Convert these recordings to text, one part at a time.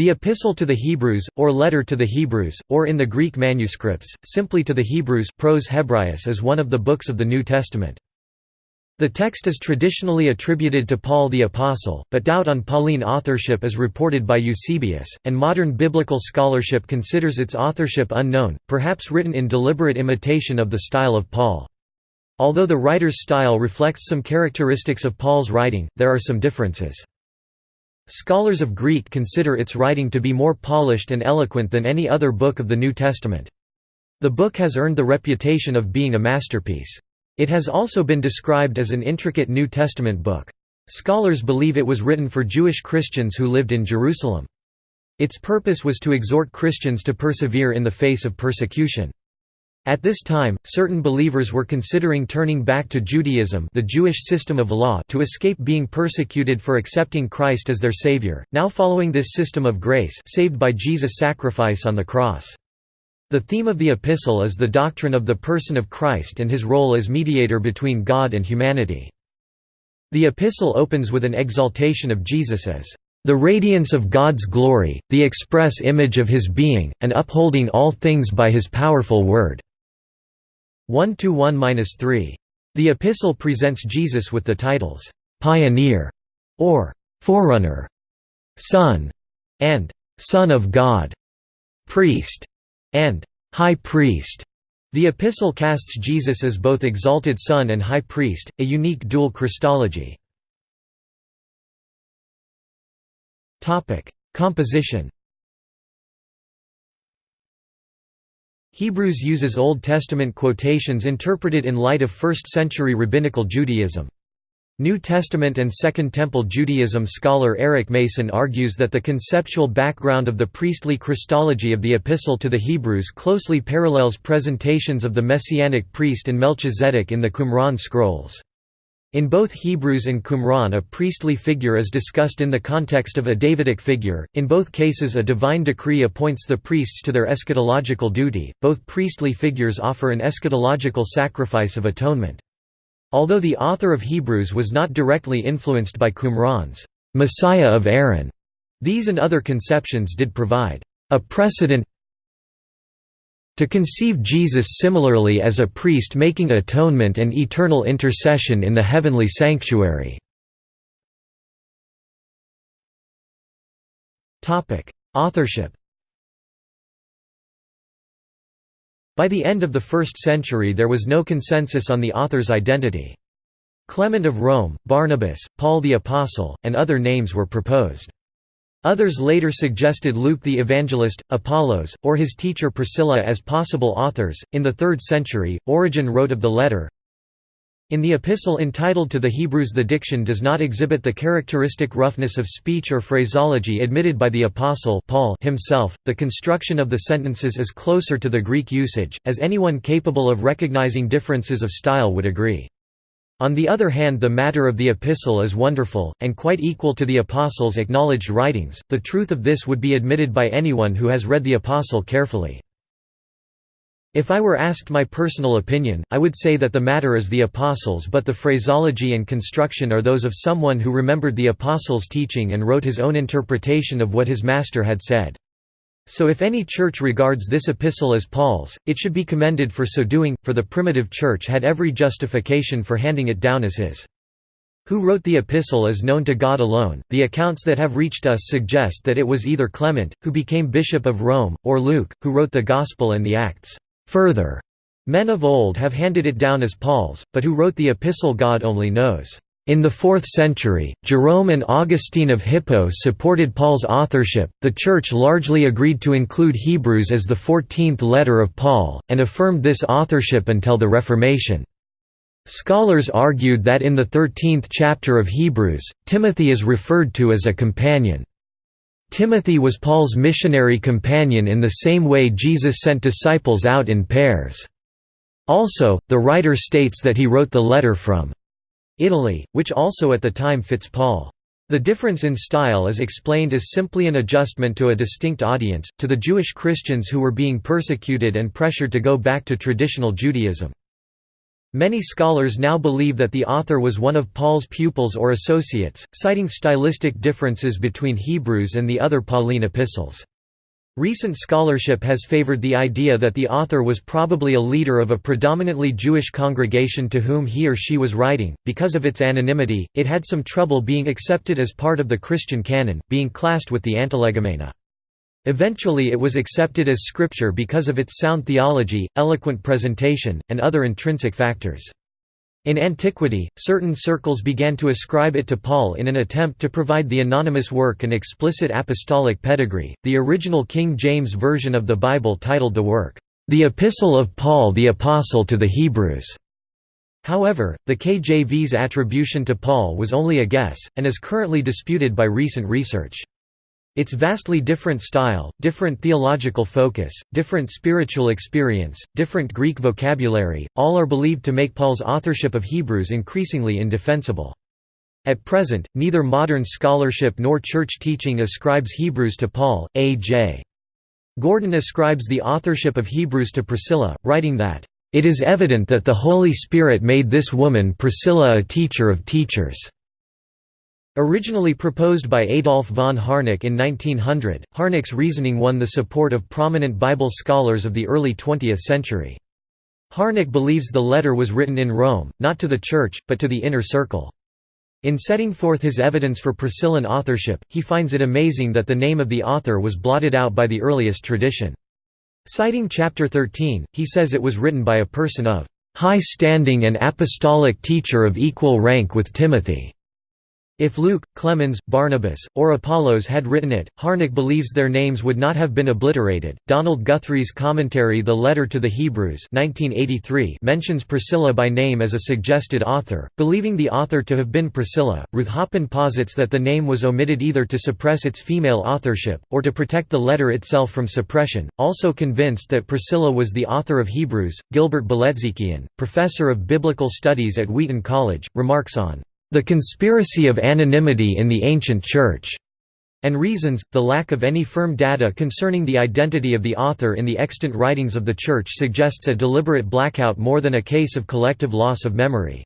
The Epistle to the Hebrews, or Letter to the Hebrews, or in the Greek manuscripts, simply to the Hebrews Pros Hebraious is one of the books of the New Testament. The text is traditionally attributed to Paul the Apostle, but doubt on Pauline authorship is reported by Eusebius, and modern biblical scholarship considers its authorship unknown, perhaps written in deliberate imitation of the style of Paul. Although the writer's style reflects some characteristics of Paul's writing, there are some differences. Scholars of Greek consider its writing to be more polished and eloquent than any other book of the New Testament. The book has earned the reputation of being a masterpiece. It has also been described as an intricate New Testament book. Scholars believe it was written for Jewish Christians who lived in Jerusalem. Its purpose was to exhort Christians to persevere in the face of persecution. At this time, certain believers were considering turning back to Judaism the Jewish system of law to escape being persecuted for accepting Christ as their Savior, now following this system of grace saved by Jesus' sacrifice on the cross. The theme of the epistle is the doctrine of the person of Christ and his role as mediator between God and humanity. The epistle opens with an exaltation of Jesus as the radiance of God's glory, the express image of his being, and upholding all things by his powerful word. 1 to 1-3. The epistle presents Jesus with the titles, "'Pioneer' or "'Forerunner' Son' and "'Son of God' Priest' and "'High Priest' The epistle casts Jesus as both exalted Son and High Priest, a unique dual Christology. Composition Hebrews uses Old Testament quotations interpreted in light of 1st-century rabbinical Judaism. New Testament and Second Temple Judaism scholar Eric Mason argues that the conceptual background of the priestly Christology of the Epistle to the Hebrews closely parallels presentations of the Messianic priest and Melchizedek in the Qumran scrolls. In both Hebrews and Qumran a priestly figure is discussed in the context of a Davidic figure, in both cases a divine decree appoints the priests to their eschatological duty, both priestly figures offer an eschatological sacrifice of atonement. Although the author of Hebrews was not directly influenced by Qumran's Messiah of Aaron, these and other conceptions did provide a precedent to conceive Jesus similarly as a priest making atonement and eternal intercession in the heavenly sanctuary. Authorship By the end of the first century there was no consensus on the author's identity. Clement of Rome, Barnabas, Paul the Apostle, and other names were proposed. Others later suggested Luke the Evangelist, Apollos, or his teacher Priscilla as possible authors. In the 3rd century, Origen wrote of the letter In the epistle entitled to the Hebrews, the diction does not exhibit the characteristic roughness of speech or phraseology admitted by the Apostle Paul himself. The construction of the sentences is closer to the Greek usage, as anyone capable of recognizing differences of style would agree. On the other hand the matter of the epistle is wonderful, and quite equal to the Apostle's acknowledged writings, the truth of this would be admitted by anyone who has read the Apostle carefully. If I were asked my personal opinion, I would say that the matter is the Apostle's but the phraseology and construction are those of someone who remembered the Apostle's teaching and wrote his own interpretation of what his master had said. So if any church regards this epistle as Paul's, it should be commended for so doing, for the primitive church had every justification for handing it down as his. Who wrote the epistle is known to God alone. The accounts that have reached us suggest that it was either Clement, who became Bishop of Rome, or Luke, who wrote the Gospel and the Acts. Further, men of old have handed it down as Paul's, but who wrote the epistle God only knows. In the 4th century, Jerome and Augustine of Hippo supported Paul's authorship. The Church largely agreed to include Hebrews as the 14th letter of Paul, and affirmed this authorship until the Reformation. Scholars argued that in the 13th chapter of Hebrews, Timothy is referred to as a companion. Timothy was Paul's missionary companion in the same way Jesus sent disciples out in pairs. Also, the writer states that he wrote the letter from Italy, which also at the time fits Paul. The difference in style is explained as simply an adjustment to a distinct audience, to the Jewish Christians who were being persecuted and pressured to go back to traditional Judaism. Many scholars now believe that the author was one of Paul's pupils or associates, citing stylistic differences between Hebrews and the other Pauline epistles. Recent scholarship has favored the idea that the author was probably a leader of a predominantly Jewish congregation to whom he or she was writing. Because of its anonymity, it had some trouble being accepted as part of the Christian canon, being classed with the Antilegomena. Eventually it was accepted as scripture because of its sound theology, eloquent presentation, and other intrinsic factors. In antiquity, certain circles began to ascribe it to Paul in an attempt to provide the anonymous work an explicit apostolic pedigree. The original King James Version of the Bible titled the work, The Epistle of Paul the Apostle to the Hebrews. However, the KJV's attribution to Paul was only a guess, and is currently disputed by recent research. Its vastly different style, different theological focus, different spiritual experience, different Greek vocabulary, all are believed to make Paul's authorship of Hebrews increasingly indefensible. At present, neither modern scholarship nor church teaching ascribes Hebrews to Paul. A. J. Gordon ascribes the authorship of Hebrews to Priscilla, writing that, "...it is evident that the Holy Spirit made this woman Priscilla a teacher of teachers." Originally proposed by Adolf von Harnack in 1900, Harnack's reasoning won the support of prominent Bible scholars of the early 20th century. Harnack believes the letter was written in Rome, not to the Church, but to the inner circle. In setting forth his evidence for Priscillan authorship, he finds it amazing that the name of the author was blotted out by the earliest tradition. Citing chapter 13, he says it was written by a person of high standing and apostolic teacher of equal rank with Timothy. If Luke, Clemens, Barnabas, or Apollos had written it, Harnack believes their names would not have been obliterated. Donald Guthrie's commentary The Letter to the Hebrews 1983 mentions Priscilla by name as a suggested author, believing the author to have been Priscilla. Ruth Hoppin posits that the name was omitted either to suppress its female authorship, or to protect the letter itself from suppression. Also convinced that Priscilla was the author of Hebrews, Gilbert Bilezikian, professor of biblical studies at Wheaton College, remarks on the conspiracy of anonymity in the ancient Church, and reasons, the lack of any firm data concerning the identity of the author in the extant writings of the Church suggests a deliberate blackout more than a case of collective loss of memory.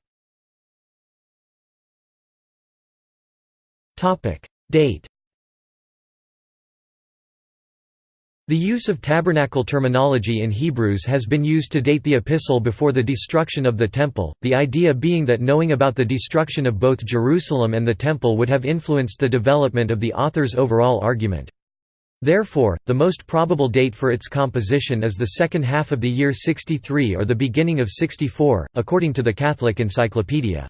Date The use of tabernacle terminology in Hebrews has been used to date the epistle before the destruction of the Temple, the idea being that knowing about the destruction of both Jerusalem and the Temple would have influenced the development of the author's overall argument. Therefore, the most probable date for its composition is the second half of the year 63 or the beginning of 64, according to the Catholic Encyclopedia.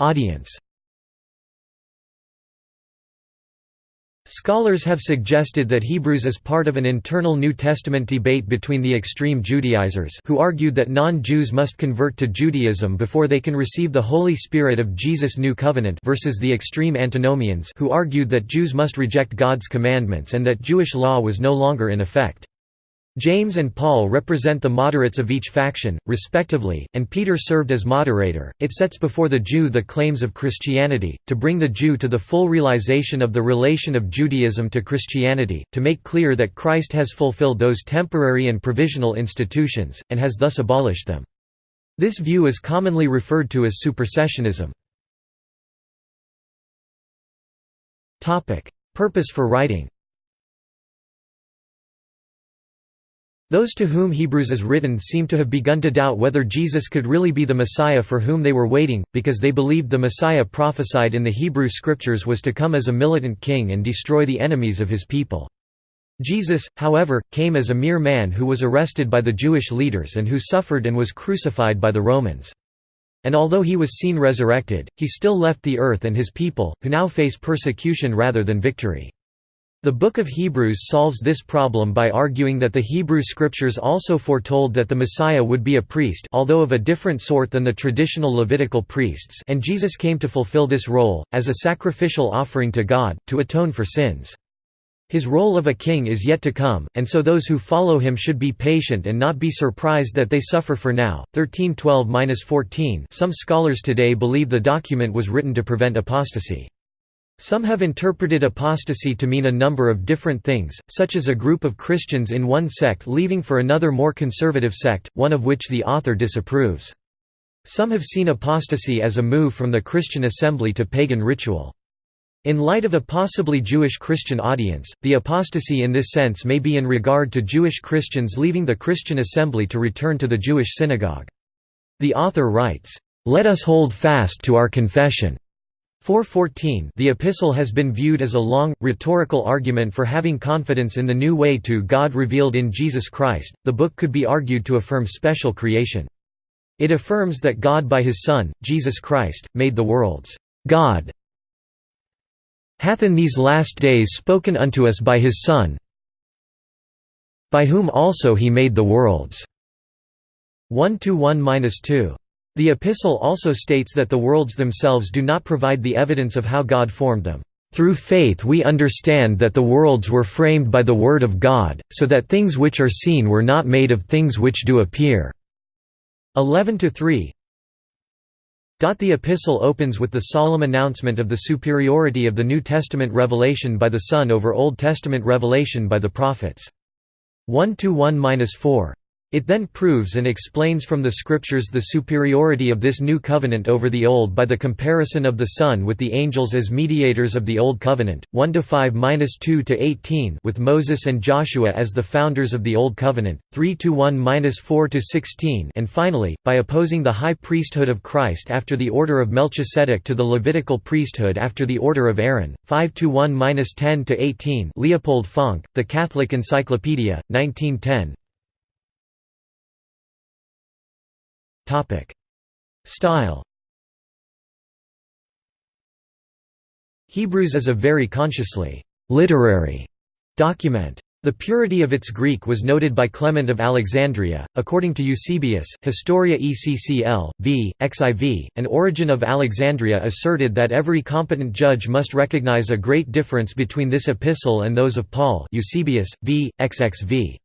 Audience Scholars have suggested that Hebrews is part of an internal New Testament debate between the extreme Judaizers who argued that non-Jews must convert to Judaism before they can receive the Holy Spirit of Jesus' New Covenant versus the extreme Antinomians who argued that Jews must reject God's commandments and that Jewish law was no longer in effect. James and Paul represent the moderates of each faction, respectively, and Peter served as moderator. It sets before the Jew the claims of Christianity, to bring the Jew to the full realization of the relation of Judaism to Christianity, to make clear that Christ has fulfilled those temporary and provisional institutions, and has thus abolished them. This view is commonly referred to as supersessionism. Purpose for writing Those to whom Hebrews is written seem to have begun to doubt whether Jesus could really be the Messiah for whom they were waiting, because they believed the Messiah prophesied in the Hebrew Scriptures was to come as a militant king and destroy the enemies of his people. Jesus, however, came as a mere man who was arrested by the Jewish leaders and who suffered and was crucified by the Romans. And although he was seen resurrected, he still left the earth and his people, who now face persecution rather than victory. The Book of Hebrews solves this problem by arguing that the Hebrew Scriptures also foretold that the Messiah would be a priest although of a different sort than the traditional Levitical priests and Jesus came to fulfill this role, as a sacrificial offering to God, to atone for sins. His role of a king is yet to come, and so those who follow him should be patient and not be surprised that they suffer for now. 1312-14 Some scholars today believe the document was written to prevent apostasy. Some have interpreted apostasy to mean a number of different things, such as a group of Christians in one sect leaving for another more conservative sect, one of which the author disapproves. Some have seen apostasy as a move from the Christian assembly to pagan ritual. In light of a possibly Jewish Christian audience, the apostasy in this sense may be in regard to Jewish Christians leaving the Christian assembly to return to the Jewish synagogue. The author writes, "...let us hold fast to our confession." 414 The epistle has been viewed as a long, rhetorical argument for having confidence in the new way to God revealed in Jesus Christ. The book could be argued to affirm special creation. It affirms that God by his Son, Jesus Christ, made the worlds. God hath in these last days spoken unto us by his Son, by whom also he made the worlds. 1 1 2 the epistle also states that the worlds themselves do not provide the evidence of how God formed them. Through faith we understand that the worlds were framed by the Word of God, so that things which are seen were not made of things which do appear." 11–3 The epistle opens with the solemn announcement of the superiority of the New Testament revelation by the Son over Old Testament revelation by the prophets. 1–1–4 it then proves and explains from the Scriptures the superiority of this new covenant over the Old by the comparison of the Son with the angels as mediators of the Old Covenant, 1 to 5 minus 2 to 18, with Moses and Joshua as the founders of the Old Covenant, 3 to 1 minus 4 to 16, and finally, by opposing the high priesthood of Christ after the order of Melchizedek to the Levitical priesthood after the order of Aaron, 5 to 1 minus 10 to 18. Leopold Fonck, The Catholic Encyclopedia, 1910 Style. Hebrews is a very consciously literary document. The purity of its Greek was noted by Clement of Alexandria. According to Eusebius, Historia ECCL, v. XIV, an Origen of Alexandria asserted that every competent judge must recognize a great difference between this epistle and those of Paul. Eusebius, v. XXV.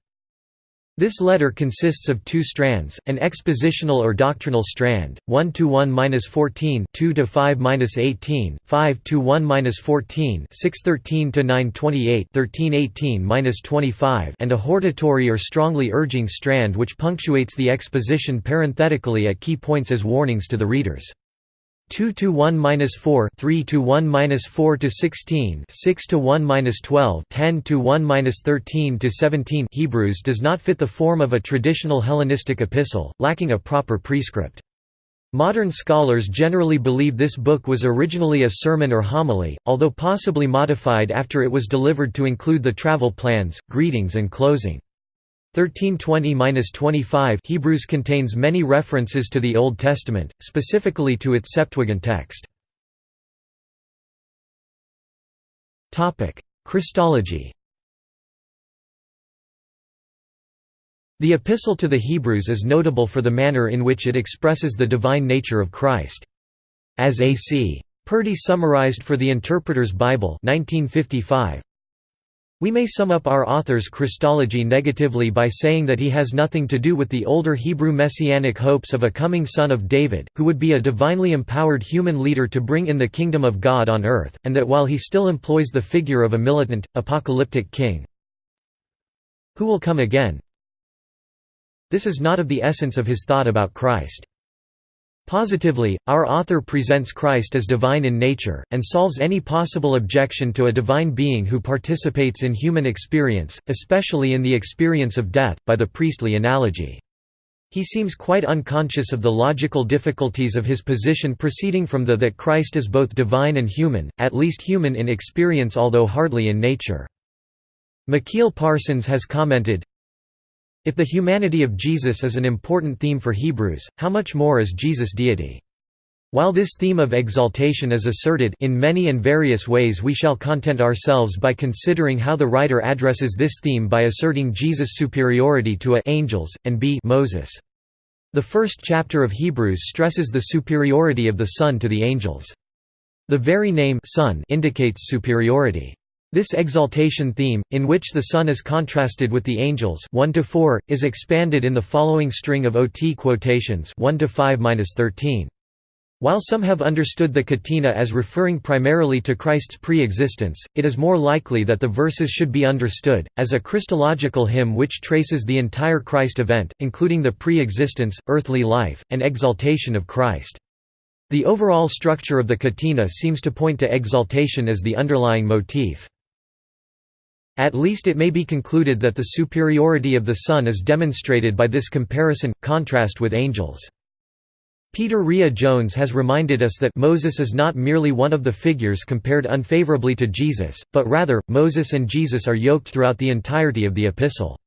This letter consists of two strands, an expositional or doctrinal strand, 1 to 1-14, 2 to 5-18, 5 to 1-14, 613 to 928, 1318-25, and a hortatory or strongly urging strand which punctuates the exposition parenthetically at key points as warnings to the readers. 2 to 1 minus 4 3 to 1 minus 4 to 16 6 to 1 minus 12 10 to 1 minus 13 to 17 Hebrews does not fit the form of a traditional Hellenistic epistle, lacking a proper prescript. Modern scholars generally believe this book was originally a sermon or homily, although possibly modified after it was delivered to include the travel plans, greetings and closing. 1320–25 Hebrews contains many references to the Old Testament, specifically to its Septuagint text. Christology The Epistle to the Hebrews is notable for the manner in which it expresses the divine nature of Christ. As A.C. Purdy summarized for the Interpreter's Bible 1955, we may sum up our author's Christology negatively by saying that he has nothing to do with the older Hebrew messianic hopes of a coming son of David, who would be a divinely empowered human leader to bring in the kingdom of God on earth, and that while he still employs the figure of a militant, apocalyptic king who will come again, this is not of the essence of his thought about Christ. Positively, our author presents Christ as divine in nature, and solves any possible objection to a divine being who participates in human experience, especially in the experience of death, by the priestly analogy. He seems quite unconscious of the logical difficulties of his position proceeding from the that Christ is both divine and human, at least human in experience although hardly in nature. Mikeal Parsons has commented, if the humanity of Jesus is an important theme for Hebrews, how much more is Jesus' deity? While this theme of exaltation is asserted in many and various ways we shall content ourselves by considering how the writer addresses this theme by asserting Jesus' superiority to a angels, and b Moses. The first chapter of Hebrews stresses the superiority of the Son to the angels. The very name Son indicates superiority. This exaltation theme, in which the Son is contrasted with the angels 1 is expanded in the following string of OT quotations 1 13. While some have understood the catena as referring primarily to Christ's pre-existence, it is more likely that the verses should be understood, as a Christological hymn which traces the entire Christ event, including the pre-existence, earthly life, and exaltation of Christ. The overall structure of the catena seems to point to exaltation as the underlying motif. At least it may be concluded that the superiority of the Son is demonstrated by this comparison, contrast with angels. Peter Rhea Jones has reminded us that Moses is not merely one of the figures compared unfavorably to Jesus, but rather, Moses and Jesus are yoked throughout the entirety of the epistle.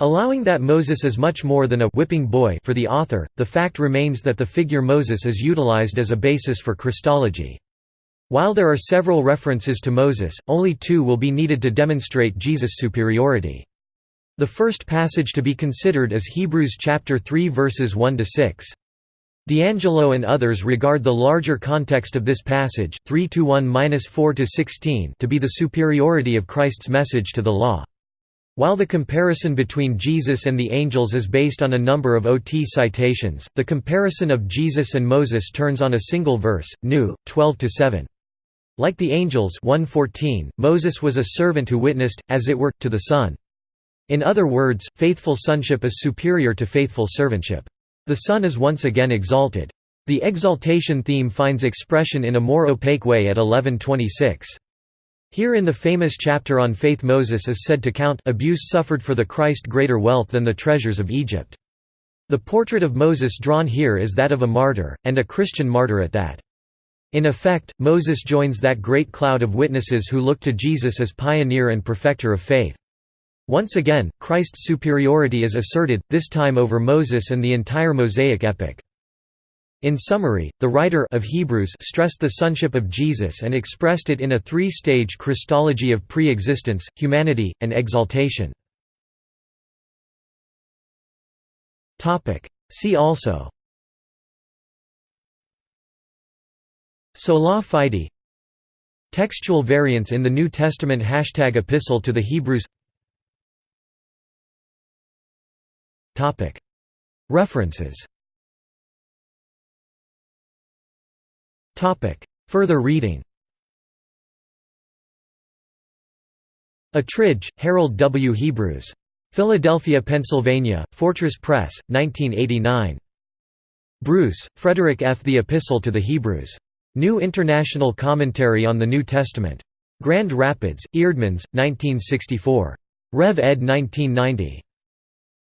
Allowing that Moses is much more than a whipping boy for the author, the fact remains that the figure Moses is utilized as a basis for Christology. While there are several references to Moses, only two will be needed to demonstrate Jesus' superiority. The first passage to be considered is Hebrews chapter 3 verses 1 to 6. D'Angelo and others regard the larger context of this passage 3 to be the superiority of Christ's message to the law. While the comparison between Jesus and the angels is based on a number of OT citations, the comparison of Jesus and Moses turns on a single verse, New, 12–7. Like the angels 114, Moses was a servant who witnessed, as it were, to the Son. In other words, faithful sonship is superior to faithful servantship. The Son is once again exalted. The exaltation theme finds expression in a more opaque way at 1126. Here in the famous chapter on faith Moses is said to count abuse suffered for the Christ greater wealth than the treasures of Egypt. The portrait of Moses drawn here is that of a martyr, and a Christian martyr at that. In effect, Moses joins that great cloud of witnesses who look to Jesus as pioneer and perfecter of faith. Once again, Christ's superiority is asserted, this time over Moses and the entire Mosaic epic. In summary, the writer of Hebrews stressed the sonship of Jesus and expressed it in a three-stage Christology of pre-existence, humanity, and exaltation. See also Sola fide Textual variants in the New Testament Hashtag Epistle to the Hebrews References Further reading Attridge, Harold W. Hebrews. Philadelphia, Pennsylvania, Fortress Press, 1989. Bruce, Frederick F. The Epistle to the Hebrews. New International Commentary on the New Testament. Grand Rapids, Eerdmans, 1964. Rev. ed. 1990.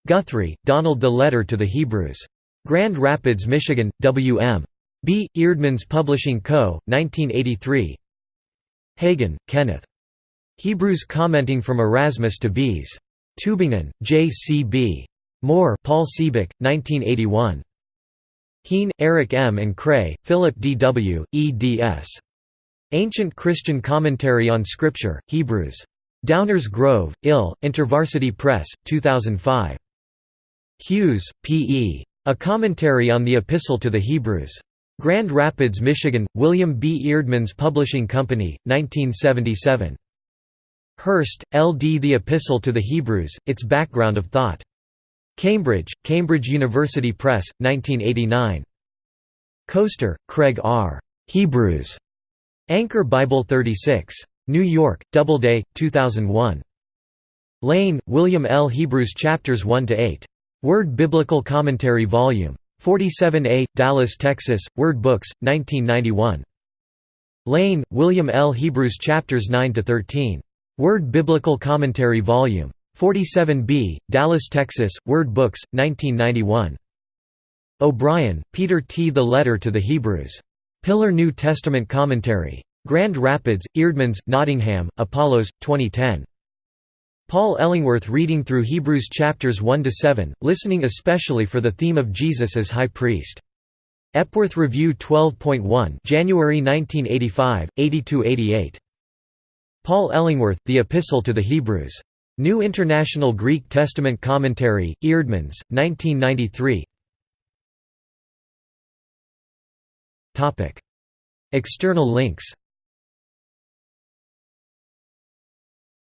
Guthrie, Donald The Letter to the Hebrews. Grand Rapids, Michigan, W.M. B. Eerdmans Publishing Co., 1983 Hagen, Kenneth. Hebrews commenting from Erasmus to Bèze. Tübingen, J. C. B. Mohr Paul Siebeck, 1981. Heen, Eric M. and Krey, Philip D. W., eds. Ancient Christian Commentary on Scripture, Hebrews. Downers Grove, Ill, InterVarsity Press, 2005. Hughes, P. E. A Commentary on the Epistle to the Hebrews. Grand Rapids, Michigan, William B. Eerdmans Publishing Company, 1977. Hurst, L. D. The Epistle to the Hebrews, Its Background of Thought. Cambridge, Cambridge University Press, 1989. Koester, Craig R. Hebrews. Anchor Bible 36. New York, Doubleday, 2001. Lane, William L. Hebrews Chapters 1–8. Word Biblical Commentary Vol. 47a, Dallas, Texas, Word Books, 1991. Lane, William L. Hebrews Chapters 9–13. Word Biblical Commentary Vol. 47b, Dallas, Texas, Word Books, 1991. O'Brien, Peter T. The Letter to the Hebrews. Pillar New Testament Commentary. Grand Rapids, Eerdmans, Nottingham, Apollos, 2010. Paul Ellingworth reading through Hebrews chapters 1 to 7, listening especially for the theme of Jesus as high priest. Epworth Review 12.1, January 1985, 82-88. Paul Ellingworth, The Epistle to the Hebrews. New International Greek Testament Commentary, Eerdmans, 1993. Topic: External links.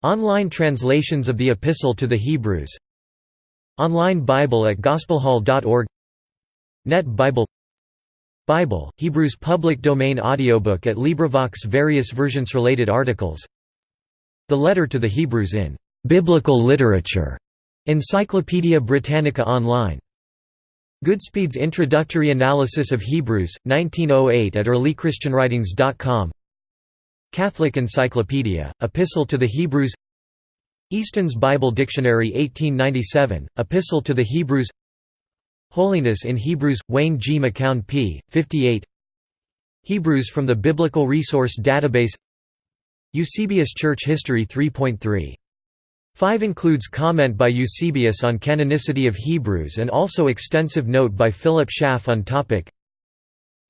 Online translations of the Epistle to the Hebrews. Online Bible at gospelhall.org Net Bible. Bible, Hebrews public domain audiobook at LibriVox various versions related articles. The Letter to the Hebrews in Biblical Literature Encyclopædia Britannica Online. Goodspeed's Introductory Analysis of Hebrews, 1908 at earlychristianwritings.com Catholic Encyclopedia, Epistle to the Hebrews. Easton's Bible Dictionary 1897, Epistle to the Hebrews. Holiness in Hebrews, Wayne G. McCown p. 58 Hebrews from the Biblical Resource Database. Eusebius Church History 3.3 5 includes comment by Eusebius on canonicity of Hebrews and also extensive note by Philip Schaff on topic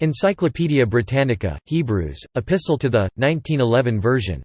Encyclopædia Britannica, Hebrews, Epistle to the, 1911 version